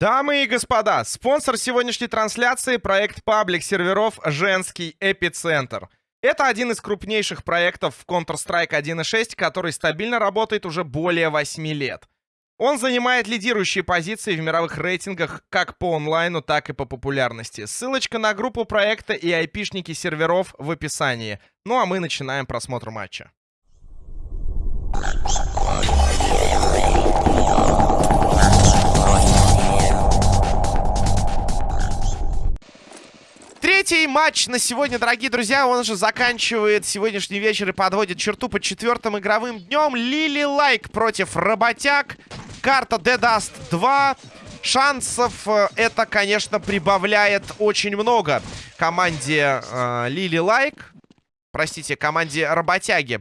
Дамы и господа, спонсор сегодняшней трансляции — проект паблик серверов «Женский эпицентр». Это один из крупнейших проектов в Counter-Strike 1.6, который стабильно работает уже более 8 лет. Он занимает лидирующие позиции в мировых рейтингах как по онлайну, так и по популярности. Ссылочка на группу проекта и айпишники серверов в описании. Ну а мы начинаем просмотр матча. Третий матч на сегодня, дорогие друзья, он же заканчивает сегодняшний вечер и подводит черту под четвертым игровым днем. Лили Лайк против Работяг. Карта De Dust 2. Шансов э, это, конечно, прибавляет очень много команде э, Лили Лайк. Простите, команде Работяги.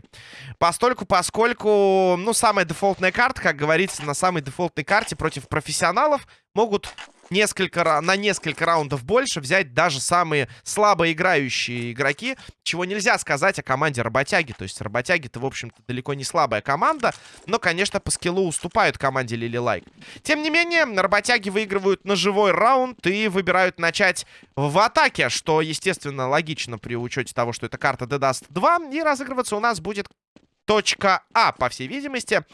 Постольку, поскольку, ну, самая дефолтная карта, как говорится, на самой дефолтной карте против профессионалов могут несколько, на несколько раундов больше взять даже самые слабо играющие игроки, чего нельзя сказать о команде Работяги. То есть Работяги-то, в общем-то, далеко не слабая команда, но, конечно, по скиллу уступают команде Лили Лайк. Тем не менее, Работяги выигрывают на живой раунд и выбирают начать в атаке, что, естественно, логично при учете того, что это карта The Dust 2, и разыгрываться у нас будет точка А, по всей видимости.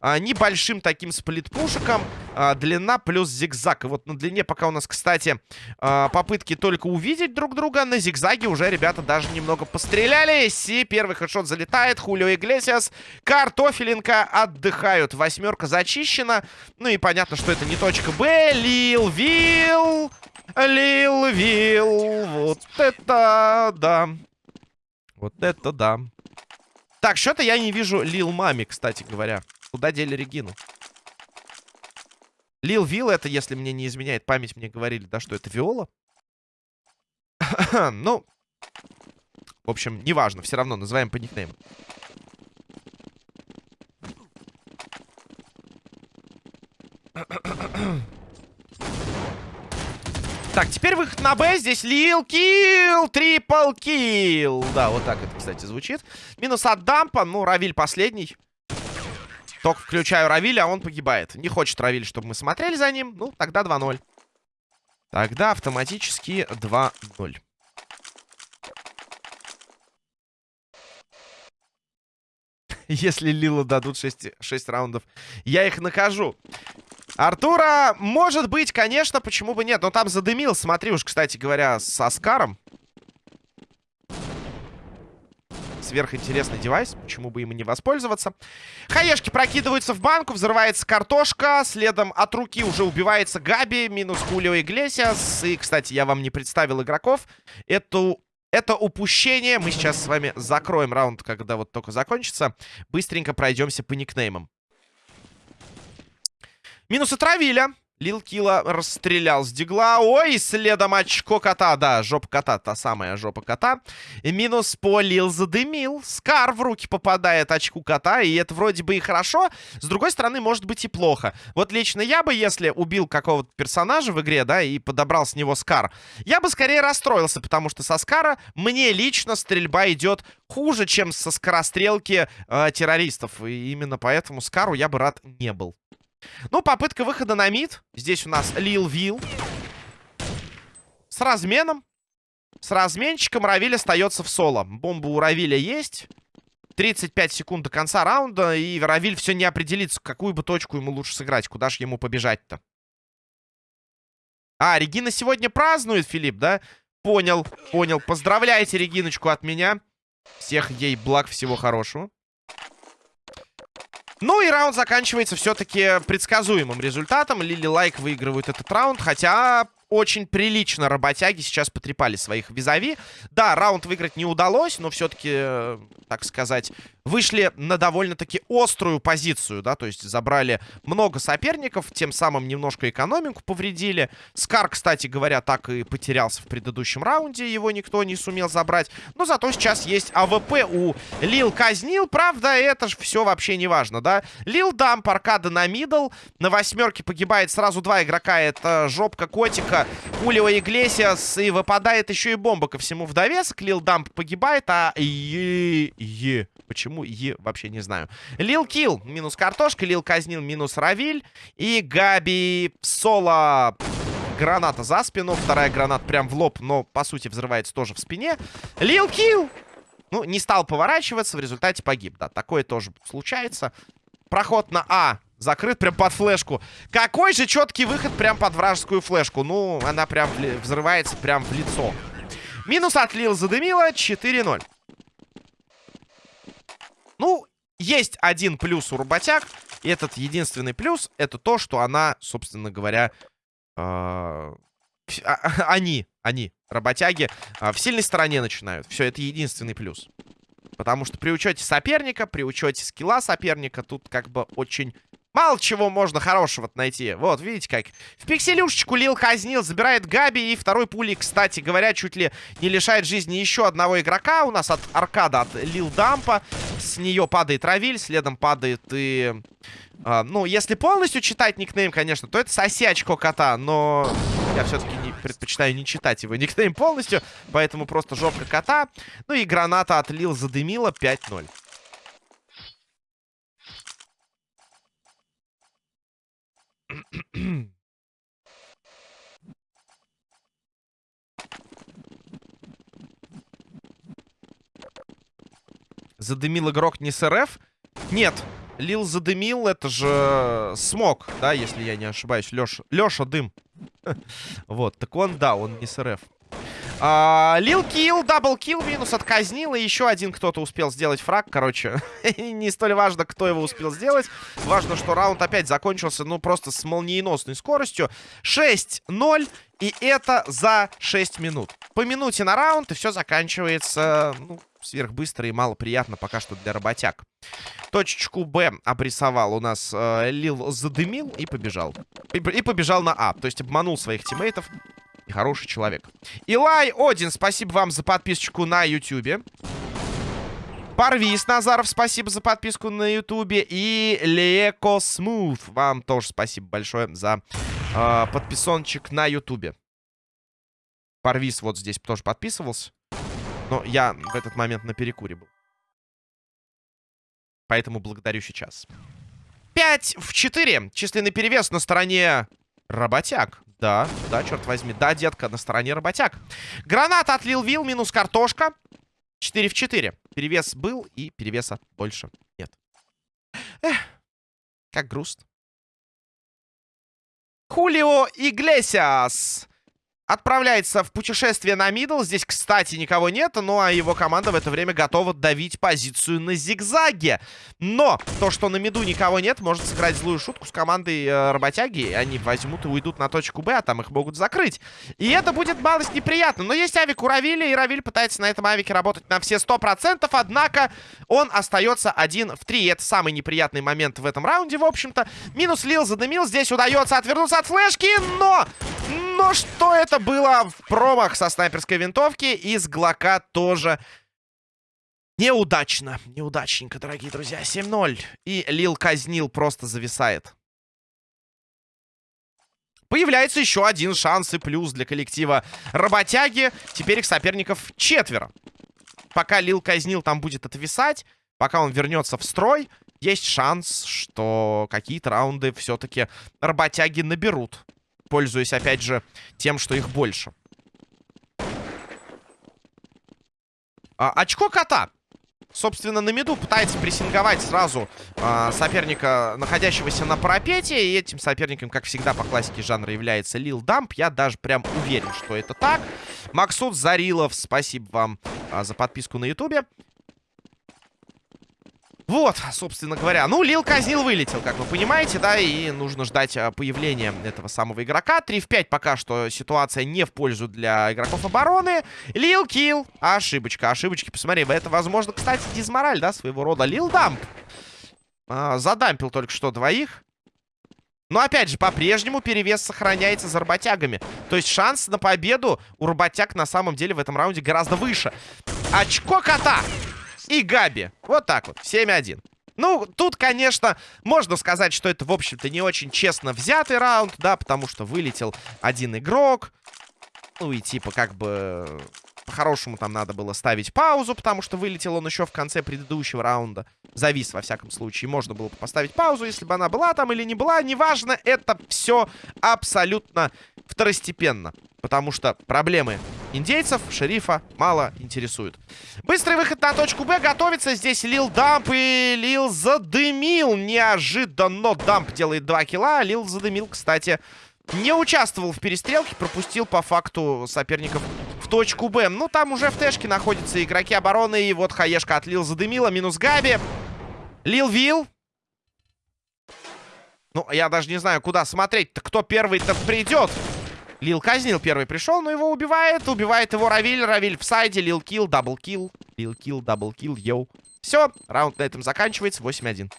А, небольшим таким сплитпушиком. А, длина плюс зигзаг. И вот на длине пока у нас, кстати, а, попытки только увидеть друг друга. На зигзаге уже ребята даже немного пострелялись. И первый хедшот залетает. Хулио Иглесиас. Картофеленко отдыхают. Восьмерка зачищена. Ну и понятно, что это не точка Б. Лил Вилл. Лил Вилл. Вот это да. Вот это да. Так, что-то я не вижу Лил Мами, кстати говоря. Куда дели Регину? Лил Вилл это, если мне не изменяет память, мне говорили, да, что это Виола? ну, в общем, неважно, все равно называем по никнейму. Так, теперь выход на Б. Здесь Лил Килл, трипл килл. Да, вот так это, кстати, звучит. Минус от дампа. Ну, Равиль последний. Только включаю Равиля, а он погибает. Не хочет Равиль, чтобы мы смотрели за ним. Ну, тогда 2-0. Тогда автоматически 2-0. Если Лила дадут 6, 6 раундов, я их накажу. Артура, может быть, конечно, почему бы нет. Но там задымил, смотри уж, кстати говоря, с Оскаром. Сверхинтересный девайс, почему бы им не воспользоваться. Хаешки прокидываются в банку, взрывается картошка. Следом от руки уже убивается Габи, минус Хулио Иглесиас. И, кстати, я вам не представил игроков. Эту это упущение. Мы сейчас с вами закроем раунд, когда вот только закончится. Быстренько пройдемся по никнеймам. Минусы травили. Лил Кила расстрелял с дигла. Ой, следом очко кота. Да, жопа кота, та самая жопа кота. И минус по Лил задымил. Скар в руки попадает очку кота. И это вроде бы и хорошо. С другой стороны, может быть и плохо. Вот лично я бы, если убил какого-то персонажа в игре, да, и подобрал с него Скар, я бы скорее расстроился, потому что со Скара мне лично стрельба идет хуже, чем со скорострелки э, террористов. И именно поэтому Скару я бы рад не был. Ну, попытка выхода на мид. Здесь у нас Лил Вил. С разменом. С разменчиком Равиль остается в соло. Бомба у Равиля есть. 35 секунд до конца раунда. И Равиль все не определится, какую бы точку ему лучше сыграть. Куда же ему побежать-то? А, Регина сегодня празднует, Филипп, да? Понял, понял. Поздравляйте Региночку от меня. Всех ей благ, всего хорошего. Ну и раунд заканчивается все-таки предсказуемым результатом. Лили Лайк выигрывает этот раунд, хотя очень прилично работяги сейчас потрепали своих визави. Да, раунд выиграть не удалось, но все-таки, э, так сказать, вышли на довольно-таки острую позицию, да, то есть забрали много соперников, тем самым немножко экономику повредили. Скар, кстати говоря, так и потерялся в предыдущем раунде, его никто не сумел забрать. Но зато сейчас есть АВП у Лил казнил, правда, это же все вообще не важно, да. Лил дамп, аркада на middle, на восьмерке погибает сразу два игрока, это жопка котика Хулио Иглесиас. И выпадает еще и бомба ко всему в довесок. Лил Дамп погибает, а... Е -е Почему и вообще не знаю. Лил Килл минус картошка, Лил Казнил минус Равиль. И Габи соло граната за спину. Вторая граната прям в лоб, но по сути взрывается тоже в спине. Лил Килл! Ну, не стал поворачиваться, в результате погиб. Да, такое тоже случается. Проход на А закрыт прям под флешку. Какой же четкий выход прям под вражескую флешку. Ну, она прям взрывается прям в лицо. Минус отлил, задымила. 4-0. Ну, есть один плюс у работяг. И этот единственный плюс, это то, что она, собственно говоря, э они, они, работяги, э в сильной стороне начинают. Все, это единственный плюс. Потому что при учете соперника, при учете скилла соперника, тут как бы очень Мало чего можно хорошего найти. Вот, видите как. В пикселюшечку Лил казнил, забирает Габи. И второй пули, кстати говоря, чуть ли не лишает жизни еще одного игрока. У нас от аркада, от Лил Дампа. С нее падает Равиль, следом падает и... А, ну, если полностью читать никнейм, конечно, то это сосячко кота. Но я все-таки не, предпочитаю не читать его никнейм полностью. Поэтому просто жопка кота. Ну и граната от Лил задымила 5-0. Задымил игрок не с РФ? Нет, Лил задымил, это же смог, да, если я не ошибаюсь. Леша, Леша дым. Вот, так он, да, он не с РФ. Лил килл, double kill, минус отказнил. И еще один кто-то успел сделать фраг. Короче, не столь важно, кто его успел сделать. Важно, что раунд опять закончился, ну, просто с молниеносной скоростью. 6-0. И это за 6 минут. По минуте на раунд, и все заканчивается, ну, сверхбыстро и мало приятно пока что для работяг. Точечку Б обрисовал у нас э, Лил задымил и побежал. И, и побежал на А. То есть обманул своих тиммейтов и хороший человек. Илай Один, спасибо вам за подписочку на Ютубе. Парвис Назаров, спасибо за подписку на Ютубе. И Леко Смуth, вам тоже спасибо большое за э, подписончик на Ютубе. Парвис вот здесь тоже подписывался. Но я в этот момент на перекуре был. Поэтому благодарю сейчас. 5 в 4. Численный перевес на стороне работяг. Да, да, черт возьми. Да, детка, на стороне работяг. Граната отлил Вил, минус картошка. 4 в 4. Перевес был, и перевеса больше нет. Эх, как грустно. Хулио Иглесиас отправляется в путешествие на мидл. Здесь, кстати, никого нет. Ну, а его команда в это время готова давить позицию на зигзаге. Но то, что на миду никого нет, может сыграть злую шутку с командой э, работяги. Они возьмут и уйдут на точку Б, а там их могут закрыть. И это будет малость неприятно. Но есть авик у Равиля, и Равиль пытается на этом авике работать на все 100%. Однако он остается один в 3. И это самый неприятный момент в этом раунде, в общем-то. Минус Лил задымил. Здесь удается отвернуться от флешки, но... Но что это было в промах со снайперской винтовки. Из Глока тоже неудачно. Неудачненько, дорогие друзья. 7-0. И Лил казнил, просто зависает. Появляется еще один шанс и плюс для коллектива работяги. Теперь их соперников четверо. Пока Лил казнил там будет отвисать, пока он вернется в строй, есть шанс, что какие-то раунды все-таки работяги наберут пользуясь, опять же, тем, что их больше. А, очко кота. Собственно, на меду пытается прессинговать сразу а, соперника, находящегося на парапете. И этим соперником, как всегда, по классике жанра является Лил Дамп. Я даже прям уверен, что это так. Максут Зарилов, спасибо вам а, за подписку на ютубе. Вот, собственно говоря. Ну, Лил казнил, вылетел, как вы понимаете, да, и нужно ждать а, появления этого самого игрока. 3 в 5 пока что ситуация не в пользу для игроков обороны. Лил килл. Ошибочка, ошибочки. Посмотри, это, возможно, кстати, дизмораль, да, своего рода. Лил дамп. А, задампил только что двоих. Но, опять же, по-прежнему перевес сохраняется за работягами. То есть шанс на победу у работяг на самом деле в этом раунде гораздо выше. Очко кота! И Габи. Вот так вот, 7-1. Ну, тут, конечно, можно сказать, что это, в общем-то, не очень честно взятый раунд, да, потому что вылетел один игрок. Ну и типа как бы по-хорошему там надо было ставить паузу, потому что вылетел он еще в конце предыдущего раунда. Завис, во всяком случае. Можно было бы поставить паузу, если бы она была там или не была. Неважно, это все абсолютно второстепенно. Потому что проблемы индейцев, шерифа мало интересуют. Быстрый выход на точку Б. Готовится здесь Лил Дамп. И Лил задымил. Неожиданно Дамп делает 2 килла. Лил задымил, кстати, не участвовал в перестрелке. Пропустил по факту соперников точку Б. Ну, там уже в тэшке находятся игроки обороны. И вот хаешка от Лил задымила. Минус Габи. Лил Вил. Ну, я даже не знаю, куда смотреть-то. Кто первый-то придет? Лил казнил, первый пришел, но его убивает. Убивает его Равиль. Равиль в сайде. Лил килл, double kill. Лил килл, double kill, yo. Все, раунд на этом заканчивается. 8-1.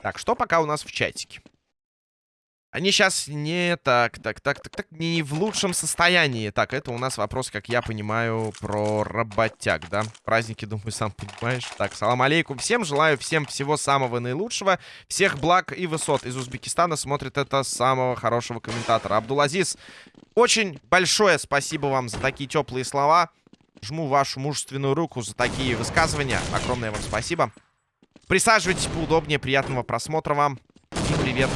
Так, что пока у нас в чатике? Они сейчас не так, так, так, так, так, не в лучшем состоянии. Так, это у нас вопрос, как я понимаю, про работяг, да? Праздники, думаю, сам понимаешь. Так, салам алейкум всем. Желаю всем всего самого наилучшего. Всех благ и высот. Из Узбекистана смотрит это самого хорошего комментатора. Абдулазиз, очень большое спасибо вам за такие теплые слова. Жму вашу мужественную руку за такие высказывания. Огромное вам спасибо. Присаживайтесь поудобнее. Приятного просмотра вам. И привет.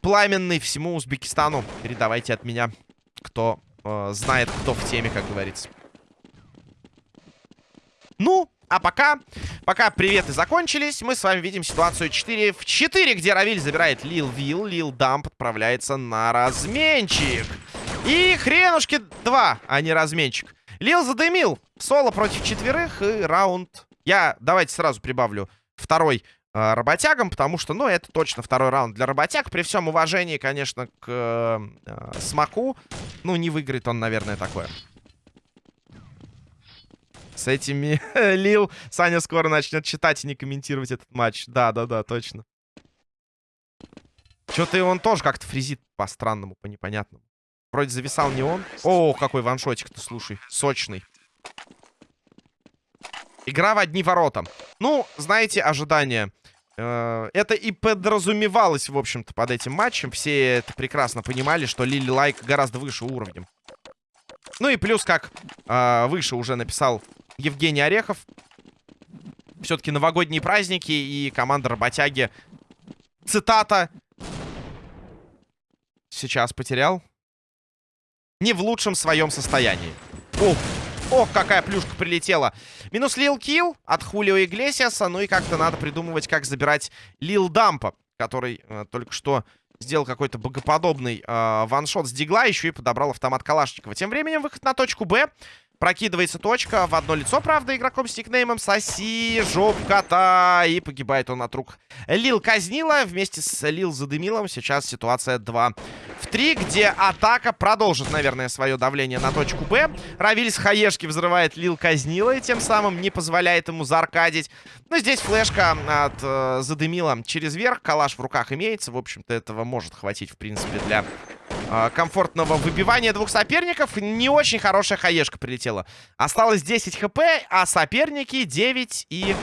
Пламенный всему Узбекистану. Передавайте от меня, кто э, знает, кто в теме, как говорится. Ну, а пока, пока приветы закончились, мы с вами видим ситуацию 4 в 4, где Равиль забирает Лил Вил, Лил Дамп отправляется на разменчик. И хренушки 2, а не разменчик. Лил задымил. Соло против четверых и раунд. Я, давайте сразу прибавлю второй работягам, потому что, ну, это точно второй раунд для работяг. При всем уважении, конечно, к э, Смоку, ну, не выиграет он, наверное, такое. С этими Лил Саня скоро начнет читать и не комментировать этот матч. Да-да-да, точно. Что-то и он тоже как-то фризит по-странному, по непонятному. Вроде зависал не он. О, какой ваншотик-то, слушай, сочный. Игра в одни ворота. Ну, знаете, ожидания. Э, это и подразумевалось, в общем-то, под этим матчем. Все это прекрасно понимали, что Лили Лайк гораздо выше уровнем. Ну и плюс, как э, выше уже написал Евгений Орехов. Все-таки новогодние праздники и команда работяги. Цитата. Сейчас потерял. Не в лучшем своем состоянии. Ох, ох, какая плюшка прилетела. Минус Лил Килл от Хулио Иглесиаса. Ну и как-то надо придумывать, как забирать Лил Дампа, который э, только что сделал какой-то богоподобный э, ваншот с дигла, еще и подобрал автомат Калашникова. Тем временем выход на точку Б. Прокидывается точка в одно лицо, правда, игроком с никнеймом Соси, жоп кота. И погибает он от рук Лил Казнила вместе с Лил Задымилом. Сейчас ситуация 2 в 3, где атака продолжит, наверное, свое давление на точку Б. Равиль с хаешки взрывает Лил Казнила и тем самым не позволяет ему заркадить. Но здесь флешка от э, Задымила через верх. Калаш в руках имеется. В общем-то, этого может хватить, в принципе, для комфортного выбивания двух соперников. Не очень хорошая хаешка прилетела. Осталось 10 хп, а соперники 9 и...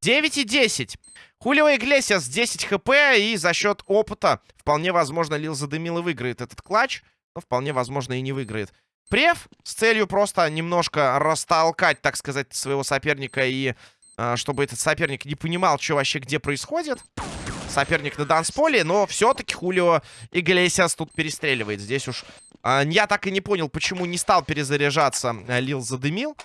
9 и 10. Хулио Иглесиас 10 хп, и за счет опыта вполне возможно Лил задымил и выиграет этот клатч. Но вполне возможно и не выиграет. Прев с целью просто немножко растолкать, так сказать, своего соперника и э, чтобы этот соперник не понимал, что вообще где происходит соперник на дансполе, но все-таки Хулио Иглесиас тут перестреливает. Здесь уж э, я так и не понял, почему не стал перезаряжаться э, Лил задымил.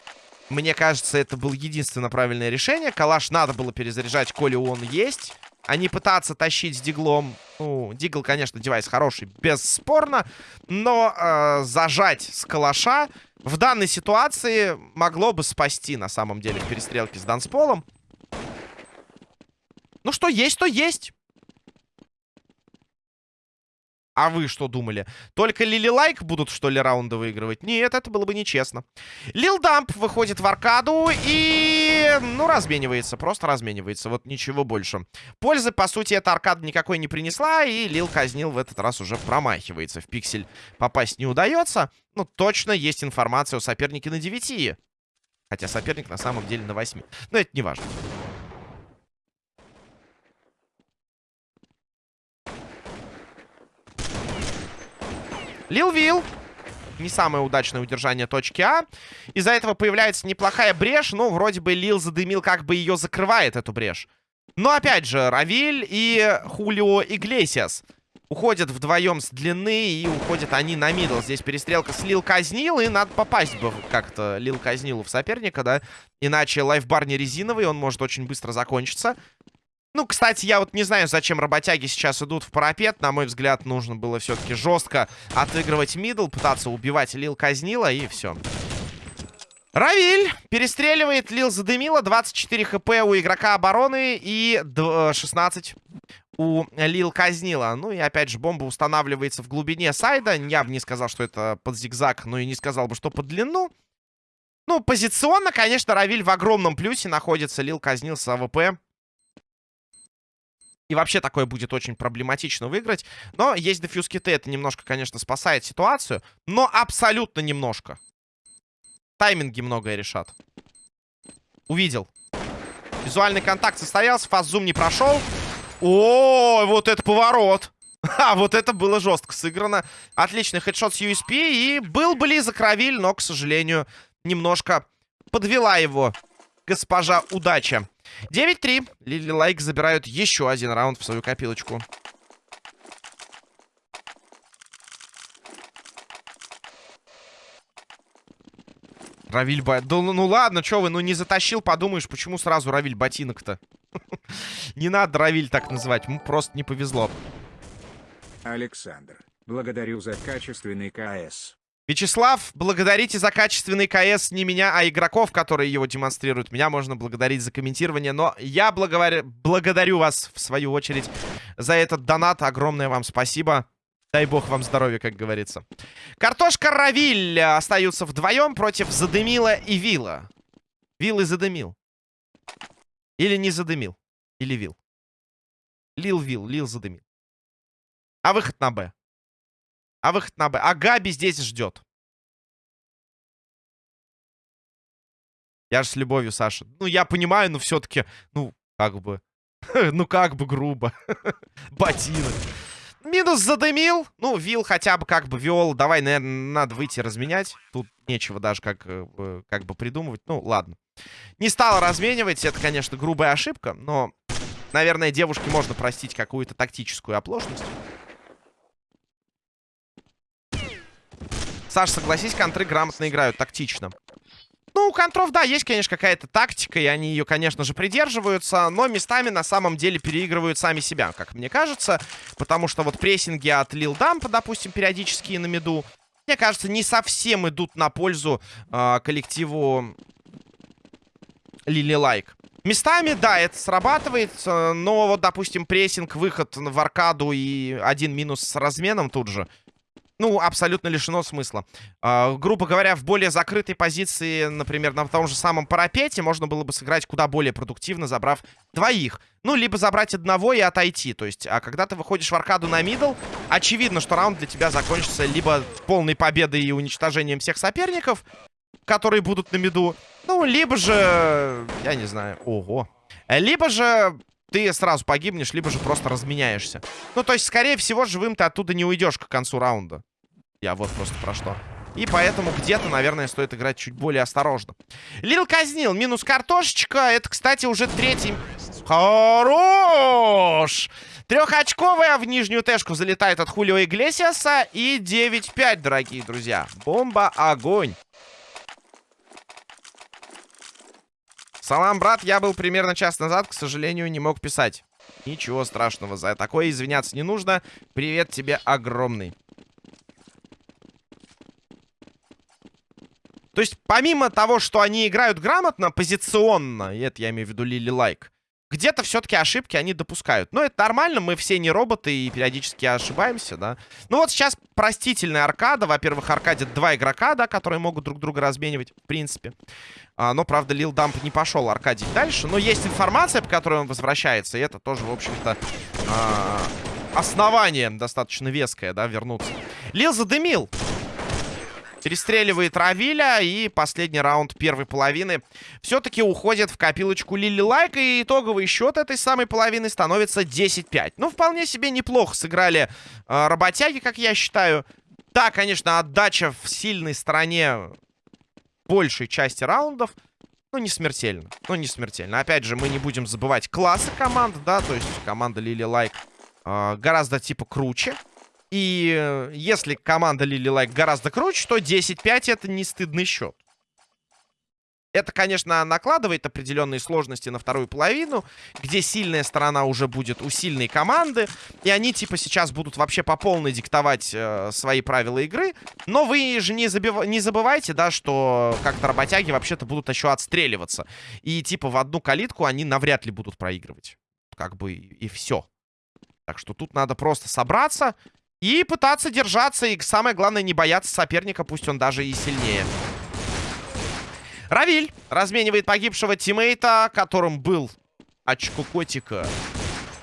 Мне кажется, это было единственно правильное решение. Калаш надо было перезаряжать, коли он есть. А не пытаться тащить с диглом. Ну, дигл, конечно, девайс хороший, бесспорно. Но э, зажать с калаша в данной ситуации могло бы спасти, на самом деле, в перестрелке с дансполом. Ну, что есть, то есть. А вы что думали? Только Лили Лайк будут, что ли, раунды выигрывать? Нет, это было бы нечестно. Лил Дамп выходит в аркаду и... Ну, разменивается. Просто разменивается. Вот ничего больше. Пользы, по сути, эта аркада никакой не принесла. И Лил казнил в этот раз уже промахивается. В пиксель попасть не удается. Ну, точно есть информация о сопернике на 9. Хотя соперник на самом деле на 8. Но это не важно. Лил Вил. Не самое удачное удержание точки А. Из-за этого появляется неплохая брешь. Ну, вроде бы Лил задымил, как бы ее закрывает, эту брешь. Но, опять же, Равиль и Хулио Иглесиас уходят вдвоем с длины, и уходят они на middle. Здесь перестрелка с Лил Казнил, и надо попасть бы как-то Лил Казнилу в соперника, да? Иначе lifebar не резиновый, он может очень быстро закончиться. Ну, кстати, я вот не знаю, зачем работяги сейчас идут в парапет. На мой взгляд, нужно было все-таки жестко отыгрывать middle, пытаться убивать Лил Казнила, и все. Равиль перестреливает, Лил задымила. 24 хп у игрока обороны и 16 у Лил Казнила. Ну и опять же, бомба устанавливается в глубине сайда. Я бы не сказал, что это под зигзаг, но и не сказал бы, что под длину. Ну, позиционно, конечно, Равиль в огромном плюсе находится. Лил Казнил с AWP. И вообще такое будет очень проблематично выиграть. Но есть defuse kit ы. Это немножко, конечно, спасает ситуацию. Но абсолютно немножко. Тайминги многое решат. Увидел. Визуальный контакт состоялся. Фаззум не прошел. О, вот это поворот. А, вот это было жестко сыграно. Отличный хедшот с USP. И был близок Равиль, но, к сожалению, немножко подвела его госпожа удача. 9-3. Лили Лайк забирают еще один раунд в свою копилочку. Равиль ба... Да ну, ну ладно, что вы, ну не затащил, подумаешь, почему сразу Равиль ботинок-то? Не надо Равиль так называть, ему просто не повезло. Александр, благодарю за качественный КС. Вячеслав, благодарите за качественный КС не меня, а игроков, которые его демонстрируют. Меня можно благодарить за комментирование, но я благовар... благодарю вас, в свою очередь, за этот донат. Огромное вам спасибо. Дай бог вам здоровья, как говорится. Картошка Равиль остаются вдвоем против Задымила и Вилла. Вилл и Задымил. Или не Задымил. Или Вил. Лил Вил, Лил Задымил. А выход на Б. А выход на Б. А Габи здесь ждет. Я же с любовью, Саша. Ну, я понимаю, но все-таки, ну, как бы... ну, как бы грубо. Ботинок. Минус задымил. Ну, Вил хотя бы как бы вел. Давай, наверное, надо выйти разменять. Тут нечего даже как, э, как бы придумывать. Ну, ладно. Не стал разменивать. Это, конечно, грубая ошибка. Но, наверное, девушке можно простить какую-то тактическую оплошность. Саш, согласись, контры грамотно играют, тактично. Ну, у контров, да, есть, конечно, какая-то тактика, и они ее, конечно же, придерживаются, но местами на самом деле переигрывают сами себя, как мне кажется, потому что вот прессинги от Лил Дампа, допустим, периодически на меду, мне кажется, не совсем идут на пользу э, коллективу Лили Лайк. Местами, да, это срабатывает, но вот, допустим, прессинг, выход в аркаду и один минус с разменом тут же — ну, абсолютно лишено смысла. Э, грубо говоря, в более закрытой позиции, например, на том же самом парапете, можно было бы сыграть куда более продуктивно, забрав двоих. Ну, либо забрать одного и отойти. То есть, а когда ты выходишь в аркаду на мидл, очевидно, что раунд для тебя закончится либо полной победой и уничтожением всех соперников, которые будут на миду, ну, либо же, я не знаю, ого. Либо же ты сразу погибнешь, либо же просто разменяешься. Ну, то есть, скорее всего, живым ты оттуда не уйдешь к концу раунда. Я вот просто про что. И поэтому где-то, наверное, стоит играть чуть более осторожно. Лил казнил. Минус картошечка. Это, кстати, уже третий... Хорош! Трехочковая в нижнюю тэшку залетает от Хулио Иглесиаса. И 9-5, дорогие друзья. Бомба, огонь. Салам, брат, я был примерно час назад, к сожалению, не мог писать. Ничего страшного, за такое извиняться не нужно. Привет тебе огромный. То есть, помимо того, что они играют грамотно, позиционно, и это я имею в виду Лили Лайк, где-то все-таки ошибки они допускают. Но это нормально, мы все не роботы и периодически ошибаемся, да. Ну вот сейчас простительная аркада. Во-первых, аркадит два игрока, да, которые могут друг друга разменивать, в принципе. А, но, правда, Лил Дамп не пошел аркадить дальше. Но есть информация, по которой он возвращается, и это тоже, в общем-то, а, основание достаточно веское, да, вернуться. Лил задымил. Перестреливает Равиля. И последний раунд первой половины все-таки уходит в копилочку Лили Лайк. И итоговый счет этой самой половины становится 10-5. Ну, вполне себе неплохо сыграли э, работяги, как я считаю. Да, конечно, отдача в сильной стороне большей части раундов, ну, не смертельно. Ну, не смертельно. Опять же, мы не будем забывать классы команд, да, то есть команда Лили Лайк э, гораздо, типа, круче. И э, если команда Лили Лайк гораздо круче, то 10-5 это не стыдный счет. Это, конечно, накладывает определенные сложности на вторую половину, где сильная сторона уже будет у сильной команды, и они, типа, сейчас будут вообще по полной диктовать э, свои правила игры. Но вы же не, забив... не забывайте, да, что как-то работяги вообще-то будут еще отстреливаться. И, типа, в одну калитку они навряд ли будут проигрывать. Как бы и все. Так что тут надо просто собраться и пытаться держаться, и самое главное, не бояться соперника, пусть он даже и сильнее. Равиль разменивает погибшего тиммейта, которым был очко котика.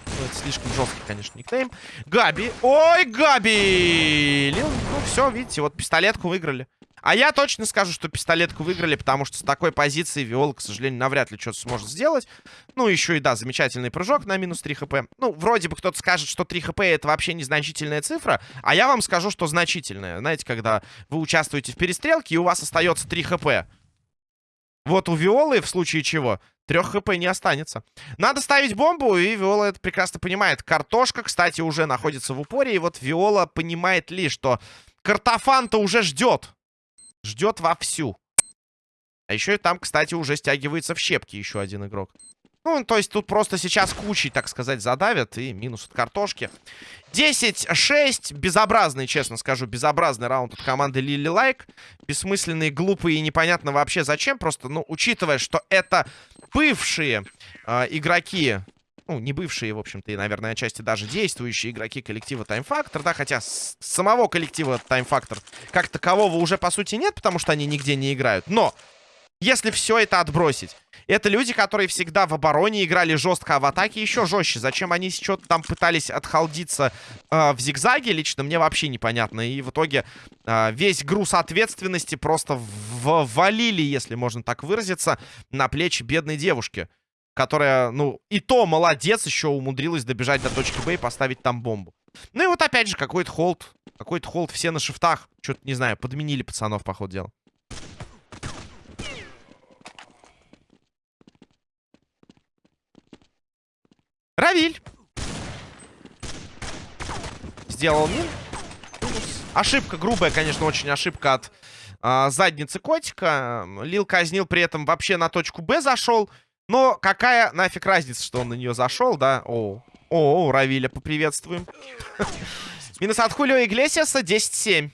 Ну, это слишком жесткий, конечно, никнейм. Габи. Ой, Габи! Ну, все, видите, вот пистолетку выиграли. А я точно скажу, что пистолетку выиграли, потому что с такой позиции Виола, к сожалению, навряд ли что-то сможет сделать. Ну, еще и, да, замечательный прыжок на минус 3 хп. Ну, вроде бы кто-то скажет, что 3 хп это вообще незначительная цифра, а я вам скажу, что значительная. Знаете, когда вы участвуете в перестрелке, и у вас остается 3 хп. Вот у Виолы, в случае чего, трех хп не останется. Надо ставить бомбу, и Виола это прекрасно понимает. Картошка, кстати, уже находится в упоре, и вот Виола понимает ли, что картофан-то уже ждет. Ждет вовсю. А еще и там, кстати, уже стягивается в щепки еще один игрок. Ну, то есть тут просто сейчас кучей, так сказать, задавят. И минус от картошки. 10-6. Безобразный, честно скажу, безобразный раунд от команды Лили Лайк. Бессмысленный, глупый и непонятно вообще зачем. Просто, ну, учитывая, что это бывшие э, игроки... Ну, не бывшие, в общем-то, и, наверное, отчасти даже действующие игроки коллектива Time Factor, да, хотя самого коллектива Time Factor как такового уже, по сути, нет, потому что они нигде не играют. Но, если все это отбросить, это люди, которые всегда в обороне играли жестко, а в атаке еще жестче. Зачем они что-то там пытались отхалдиться э, в зигзаге, лично мне вообще непонятно. И в итоге э, весь груз ответственности просто ввалили, если можно так выразиться, на плечи бедной девушки. Которая, ну, и то молодец, еще умудрилась добежать до точки Б и поставить там бомбу. Ну и вот опять же какой-то холд. Какой-то холд, все на шифтах. Что-то, не знаю, подменили пацанов, по ходу дела. Равиль. Сделал мин. Ошибка грубая, конечно, очень ошибка от э, задницы котика. Лил казнил при этом вообще на точку Б зашел. Но какая нафиг разница, что он на нее зашел, да? О, о, Равиля поприветствуем. Минус от Хулио Иглесиаса 10-7.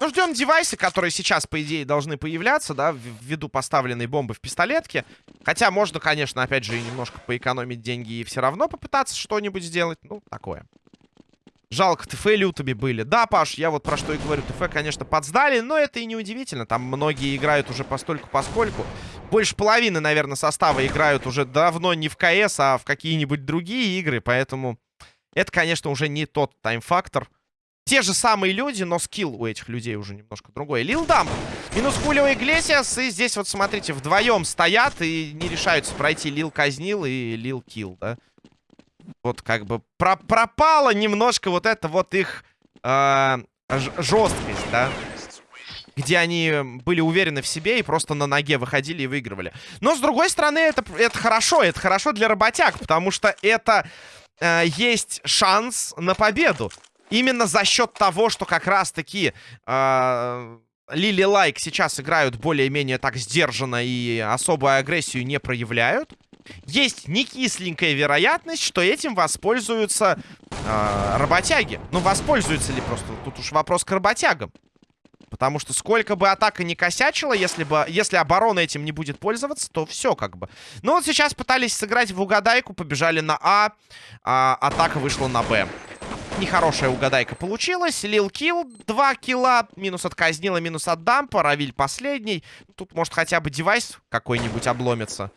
Ну, ждем девайсы, которые сейчас, по идее, должны появляться, да, ввиду поставленной бомбы в пистолетке. Хотя можно, конечно, опять же, немножко поэкономить деньги и все равно попытаться что-нибудь сделать. Ну, такое. Жалко, ТФ лютыми были. Да, Паш, я вот про что и говорю. ТФ, конечно, подсдали, но это и не удивительно. Там многие играют уже постольку поскольку. Больше половины, наверное, состава играют уже давно не в КС, а в какие-нибудь другие игры. Поэтому это, конечно, уже не тот тайм-фактор. Те же самые люди, но скилл у этих людей уже немножко другой. Лил Дамп. Минус Хулио Иглесиас. И здесь вот, смотрите, вдвоем стоят и не решаются пройти Лил казнил и Лил килл, да? Вот как бы про пропала немножко вот это вот их э, жесткость, да? Где они были уверены в себе и просто на ноге выходили и выигрывали. Но, с другой стороны, это, это хорошо. Это хорошо для работяг, потому что это э, есть шанс на победу. Именно за счет того, что как раз-таки... Э, Лили Лайк сейчас играют более-менее так сдержанно и особую агрессию не проявляют. Есть некисленькая вероятность, что этим воспользуются э, работяги. Ну, воспользуются ли просто? Тут уж вопрос к работягам. Потому что сколько бы атака не косячила, если, бы, если оборона этим не будет пользоваться, то все как бы. Ну вот сейчас пытались сыграть в угадайку, побежали на А, а атака вышла на Б. Нехорошая угадайка получилась. Лил килл, 2 килла. Минус от казнила, минус от дампа. Равиль последний. Тут, может, хотя бы девайс какой-нибудь обломится.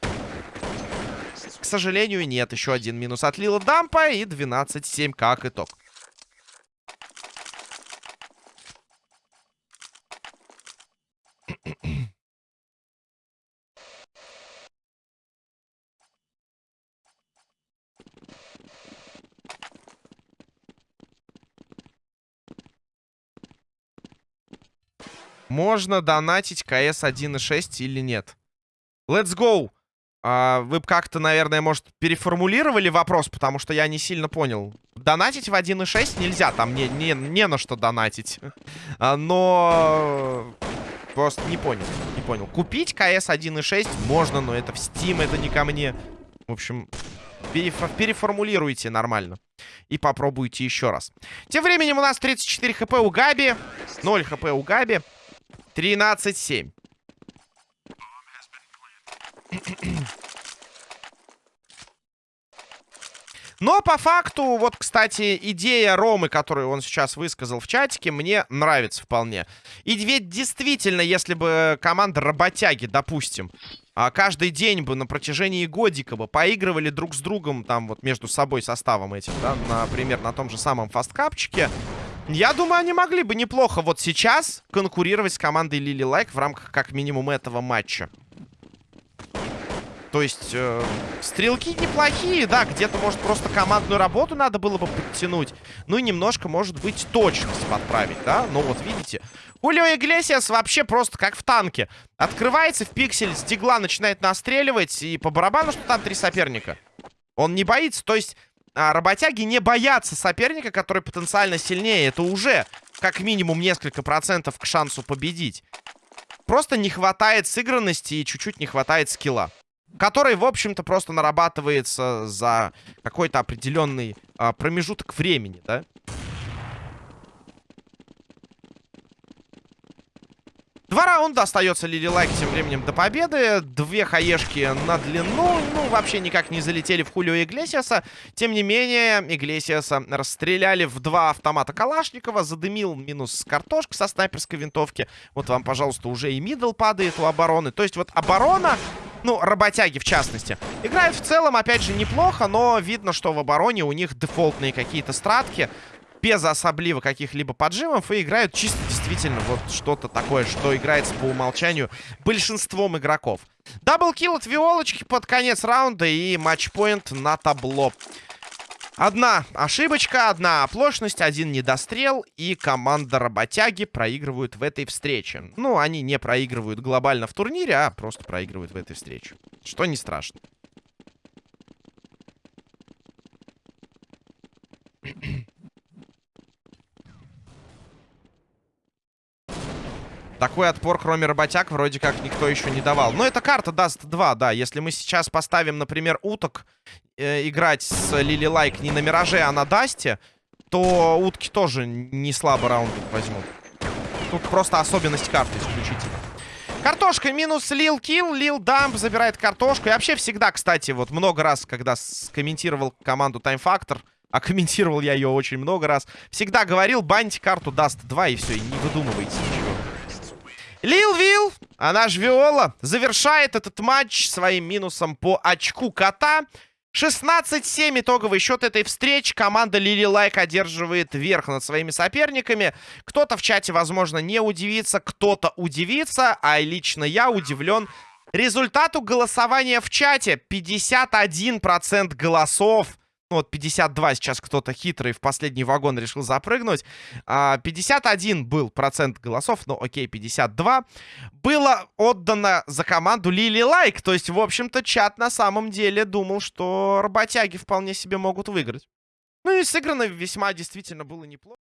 К сожалению, нет. Еще один минус от Лила дампа. И 12-7 как итог. Можно донатить КС 1.6 или нет? Let's go! А, вы как-то, наверное, может, переформулировали вопрос, потому что я не сильно понял. Донатить в 1.6 нельзя, там не, не, не на что донатить. А, но... Просто не понял, не понял. Купить КС 1.6 можно, но это в Steam, это не ко мне. В общем, переф переформулируйте нормально. И попробуйте еще раз. Тем временем у нас 34 хп у Габи. 0 хп у Габи. 13-7. Но по факту, вот, кстати, идея Ромы, которую он сейчас высказал в чатике, мне нравится вполне. И ведь действительно, если бы команда работяги, допустим, а, каждый день бы на протяжении годика бы поигрывали друг с другом, там вот между собой составом этим, да, например, на том же самом фасткапчике, я думаю, они могли бы неплохо вот сейчас конкурировать с командой Лили Лайк в рамках как минимум этого матча. То есть, э, стрелки неплохие, да, где-то, может, просто командную работу надо было бы подтянуть. Ну и немножко, может быть, точность подправить, да. Но вот, видите, Хулио Иглесиас вообще просто как в танке. Открывается в пиксель, с начинает настреливать, и по барабану, что там три соперника. Он не боится, то есть... А, работяги не боятся соперника, который потенциально сильнее. Это уже как минимум несколько процентов к шансу победить. Просто не хватает сыгранности и чуть-чуть не хватает скилла который, в общем-то, просто нарабатывается за какой-то определенный а, промежуток времени, да? Два раунда остается Лили Лайк тем временем до победы. Две хаешки на длину. Ну, вообще никак не залетели в Хулио Иглесиаса. Тем не менее, Иглесиаса расстреляли в два автомата Калашникова. Задымил минус картошка со снайперской винтовки. Вот вам, пожалуйста, уже и мидл падает у обороны. То есть вот оборона ну, работяги в частности. Играют в целом, опять же, неплохо, но видно, что в обороне у них дефолтные какие-то стратки. Без особливо каких-либо поджимов. И играют чисто действительно вот что-то такое, что играется по умолчанию большинством игроков. Даблкил от Виолочки под конец раунда и матчпоинт на табло. Одна ошибочка, одна оплошность, один недострел, и команда работяги проигрывают в этой встрече. Ну, они не проигрывают глобально в турнире, а просто проигрывают в этой встрече. Что не страшно. Такой отпор, кроме работяг, вроде как никто еще не давал. Но эта карта Dust 2, да. Если мы сейчас поставим, например, уток э, играть с Лили Лайк не на Мираже, а на Дасте, то утки тоже не слабо раунд возьмут. Тут просто особенность карты исключительно. Картошка минус Лил Килл. Лил Дамп забирает картошку. И вообще всегда, кстати, вот много раз, когда скомментировал команду Time Factor, а комментировал я ее очень много раз, всегда говорил, баньте карту Dust 2 и все, и не выдумывайте ничего. Лил Вил, она же Виола, завершает этот матч своим минусом по очку кота. 16-7 итоговый счет этой встречи. Команда Лили Лайк одерживает верх над своими соперниками. Кто-то в чате, возможно, не удивится, кто-то удивится, а лично я удивлен результату голосования в чате. 51% голосов вот 52 сейчас кто-то хитрый в последний вагон решил запрыгнуть. 51 а, был процент голосов, ну окей, 52. Было отдано за команду Лили Лайк. То есть, в общем-то, чат на самом деле думал, что работяги вполне себе могут выиграть. Ну и сыграно весьма действительно было неплохо.